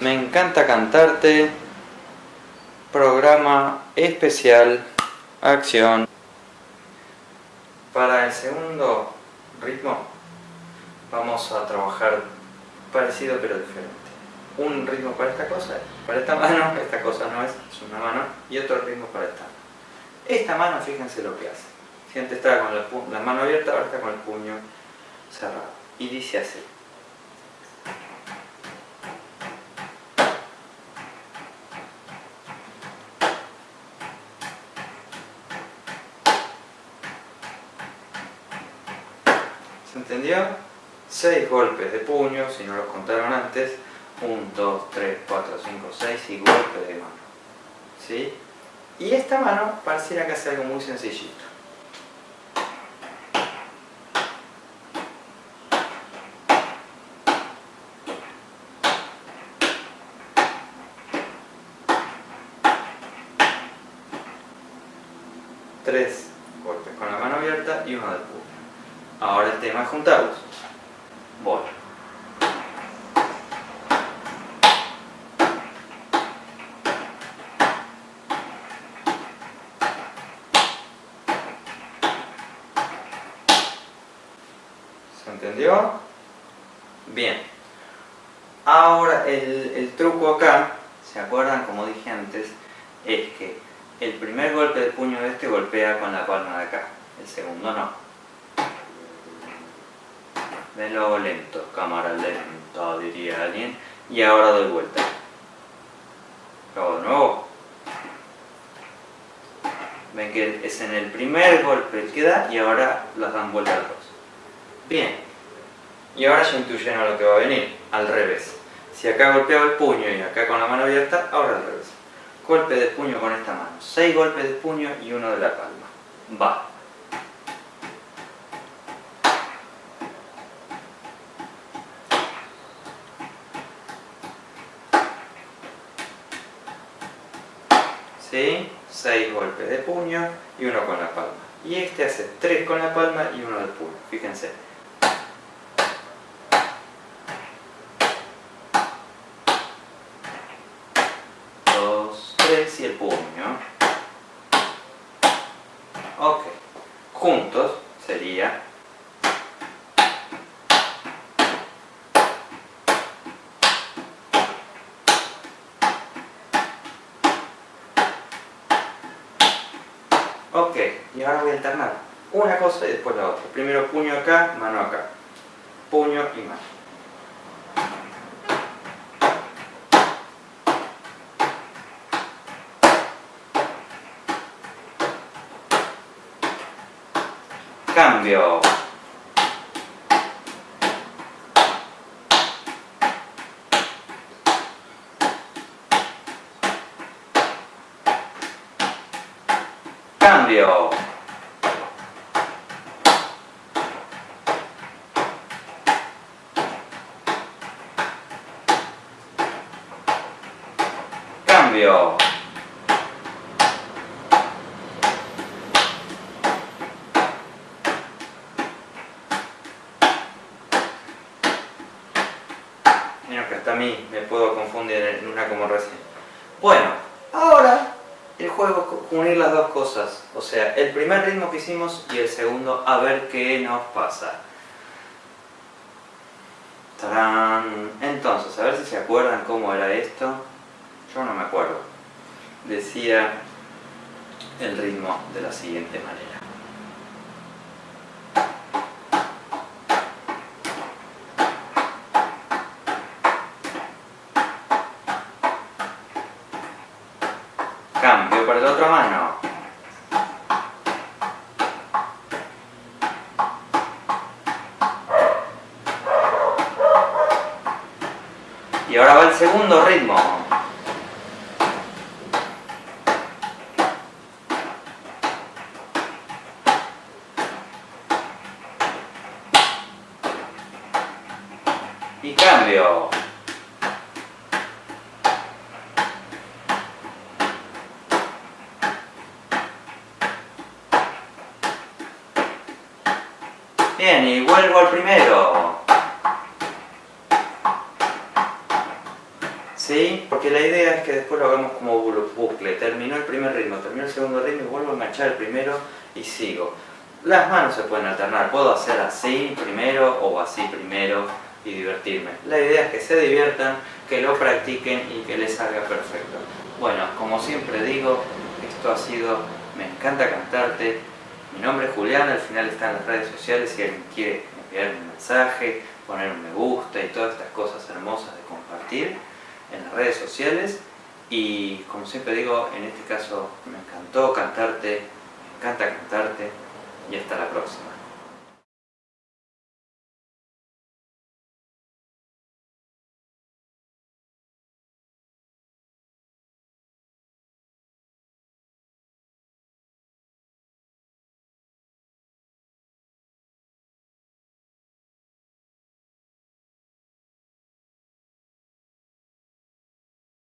Me encanta cantarte. Programa especial. Acción. Para el segundo ritmo vamos a trabajar parecido pero diferente. Un ritmo para esta cosa, para esta mano, esta cosa no es, es una mano, y otro ritmo para esta mano. Esta mano, fíjense lo que hace. Si antes estaba con la, la mano abierta, ahora está con el puño cerrado. Y dice así. ¿Se entendió? 6 golpes de puño, si no los contaron antes. 1, 2, 3, 4, 5, 6 y golpes de mano. ¿Sí? Y esta mano pareciera que hace algo muy sencillito. Tres golpes con la mano abierta y uno del puño. Ahora el tema es juntarlos. Voy. ¿Se entendió? Bien. Ahora el, el truco acá, ¿se acuerdan? Como dije antes, es que el primer golpe de puño de este golpea con la palma de acá, el segundo no. Venlo lento, cámara lenta, diría alguien. Y ahora doy vuelta. Luego de nuevo. Ven que es en el primer golpe que da y ahora las dan vuelta los dos. Bien. Y ahora ya intuyen lo que va a venir. Al revés. Si acá golpeaba el puño y acá con la mano abierta, ahora al revés. Golpe de puño con esta mano. Seis golpes de puño y uno de la palma. Va. ¿Sí? 6 golpes de puño y uno con la palma. Y este hace 3 con la palma y uno del puño. Fíjense. Dos, tres y el puño. Ok. Juntos sería Ok, y ahora voy a alternar una cosa y después la otra. Primero puño acá, mano acá. Puño y mano. Cambio. Cambio. Cambio. Mira que hasta a mí me puedo confundir en una como recién. Bueno, juego unir las dos cosas. O sea, el primer ritmo que hicimos y el segundo, a ver qué nos pasa. Entonces, a ver si se acuerdan cómo era esto. Yo no me acuerdo. Decía el ritmo de la siguiente manera. Cambio para la otra mano. Y ahora va el segundo ritmo. Y cambio. Bien, y vuelvo al primero. ¿sí? Porque la idea es que después lo hagamos como bucle. Terminó el primer ritmo, terminó el segundo ritmo y vuelvo a enganchar el primero y sigo. Las manos se pueden alternar, puedo hacer así primero o así primero y divertirme. La idea es que se diviertan, que lo practiquen y que les salga perfecto. Bueno, como siempre digo, esto ha sido Me encanta cantarte. Mi nombre es Julián, al final está en las redes sociales si alguien quiere enviar un mensaje, poner un me gusta y todas estas cosas hermosas de compartir en las redes sociales. Y como siempre digo, en este caso me encantó cantarte, me encanta cantarte y hasta la próxima.